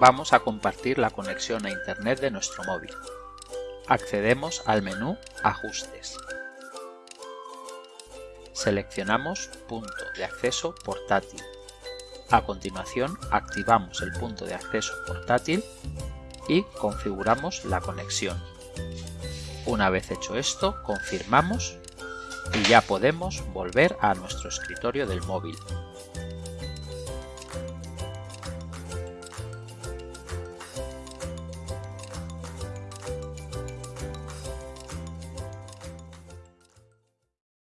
vamos a compartir la conexión a Internet de nuestro móvil. Accedemos al menú Ajustes. Seleccionamos Punto de acceso portátil. A continuación activamos el punto de acceso portátil y configuramos la conexión. Una vez hecho esto, confirmamos y ya podemos volver a nuestro escritorio del móvil.